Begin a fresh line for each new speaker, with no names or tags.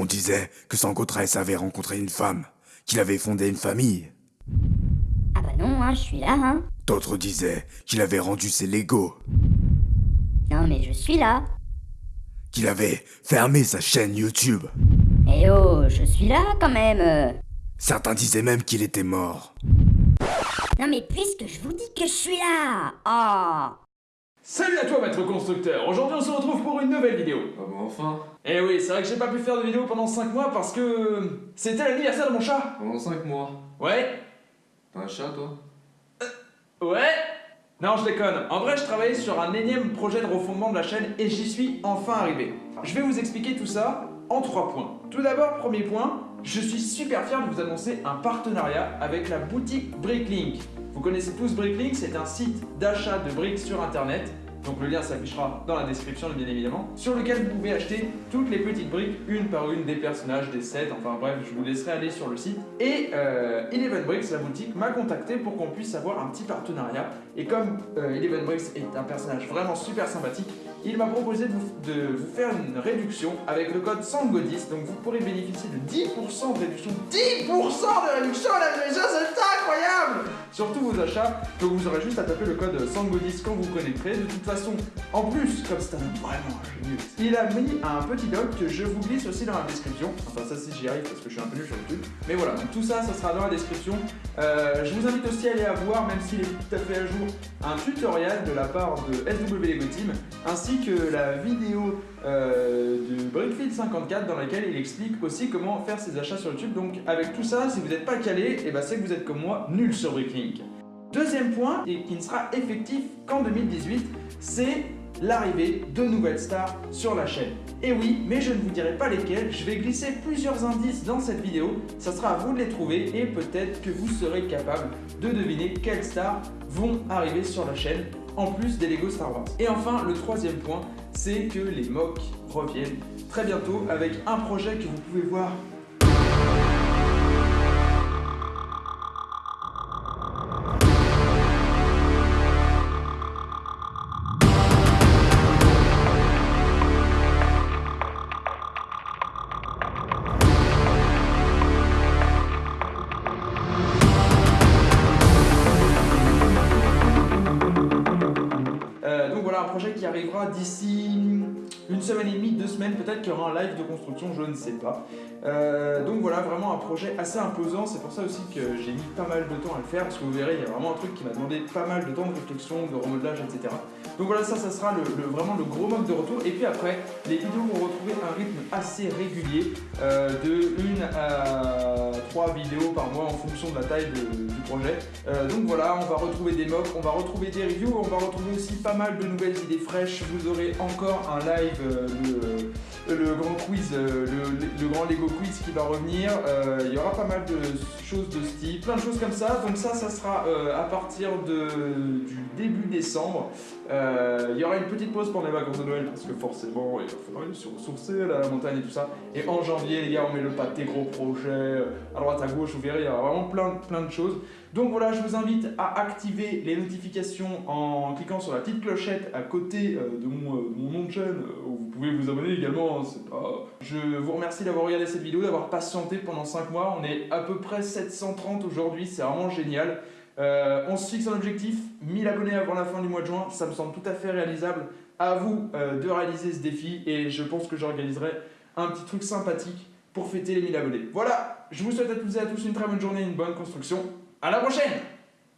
On disait que Sangotress avait rencontré une femme, qu'il avait fondé une famille.
Ah bah non, hein, je suis là, hein.
D'autres disaient qu'il avait rendu ses Legos,
Non mais je suis là.
qu'il avait fermé sa chaîne YouTube.
Eh oh, je suis là quand même.
Certains disaient même qu'il était mort.
Non mais puisque je vous dis que je suis là. Oh.
Salut à toi maître constructeur, aujourd'hui on se retrouve pour une nouvelle vidéo.
Ah bon, enfin?
Eh oui, c'est vrai que j'ai pas pu faire de vidéo pendant 5 mois parce que c'était l'anniversaire de mon chat.
Pendant 5 mois?
Ouais
T'as un chat, toi?
Ouais Non, je déconne. En vrai, je travaillais sur un énième projet de refondement de la chaîne et j'y suis enfin arrivé. Je vais vous expliquer tout ça en trois points. Tout d'abord, premier point, je suis super fier de vous annoncer un partenariat avec la boutique Bricklink. Vous connaissez tous Bricklink, c'est un site d'achat de briques sur internet. Donc le lien s'affichera dans la description bien évidemment, sur lequel vous pouvez acheter toutes les petites briques, une par une, des personnages, des sets, enfin bref, je vous laisserai aller sur le site. Et euh, Eleven Bricks, la boutique, m'a contacté pour qu'on puisse avoir un petit partenariat. Et comme euh, Eleven Bricks est un personnage vraiment super sympathique, il m'a proposé de vous, faire une réduction avec le code SANGO10, donc vous pourrez bénéficier de 10% de réduction. 10% de réduction, la déjà, c'est incroyable Sur tous vos achats, donc vous aurez juste à taper le code SANGO10 quand vous connecterez. De toute façon, en plus, comme c'est un vraiment génieux, il a mis un petit doc que je vous glisse aussi dans la description. Enfin, ça, si j'y arrive parce que je suis un peu nul sur YouTube. Mais voilà, donc tout ça, ça sera dans la description. Euh, je vous invite aussi à aller à voir, même s'il est tout à fait à jour, un tutoriel de la part de SW Lego Team, ainsi que la vidéo euh, de Brickfield 54 dans laquelle il explique aussi comment faire ses achats sur YouTube. Donc avec tout ça, si vous n'êtes pas calé, et ben c'est que vous êtes comme moi, nul sur Bricklink. Deuxième point, et qui ne sera effectif qu'en 2018, c'est l'arrivée de nouvelles stars sur la chaîne. Et oui, mais je ne vous dirai pas lesquelles, je vais glisser plusieurs indices dans cette vidéo, ça sera à vous de les trouver et peut-être que vous serez capable de deviner quelles stars vont arriver sur la chaîne en plus des Lego Star Wars. Et enfin, le troisième point, c'est que les mocks reviennent très bientôt avec un projet que vous pouvez voir projet qui arrivera d'ici une semaine et demie, deux semaines, peut-être qu'il y aura un live de construction, je ne sais pas. Euh, donc voilà, vraiment un projet assez imposant, c'est pour ça aussi que j'ai mis pas mal de temps à le faire, parce que vous verrez, il y a vraiment un truc qui m'a demandé pas mal de temps de réflexion, de remodelage, etc. Donc voilà, ça, ça sera le, vraiment le gros mock de retour. Et puis après, les vidéos vont retrouver un rythme assez régulier, euh, de une à trois vidéos par mois en fonction de la taille du projet. Euh, donc voilà, on va retrouver des mocks, on va retrouver des reviews, on va retrouver aussi pas mal de nouvelles idées fraîches. Vous aurez encore un live, euh, le, grand quiz, euh, le, grand Lego quiz qui va revenir. Euh, il y aura pas mal de choses de style, plein de choses comme ça. Donc ça, ça sera à partir de, du début décembre. Il y aura une petite pause pendant les vacances de Noël parce que forcément, il va falloir se ressourcer la montagne et tout ça. Et en janvier, les gars, on met le pâté gros projet euh, à droite à gauche. Vous verrez, il y aura vraiment plein, plein de choses. Donc voilà, je vous invite à activer les notifications en cliquant sur la petite clochette à côté euh, de, mon, euh, de mon nom de chaîne. euh, où vous pouvez vous abonner également, hein, c'est pas... Je vous remercie d'avoir regardé cette vidéo, d'avoir patienté pendant 5 mois. On est à peu près 730 aujourd'hui, c'est vraiment génial. On se fixe un objectif, 1000 abonnés avant la fin du mois de juin, ça me semble tout à fait réalisable. À vous de réaliser ce défi et je pense que j'organiserai un petit truc sympathique pour fêter les 1000 abonnés. Voilà, je vous souhaite à toutes et à tous une très bonne journée, une bonne construction. À la prochaine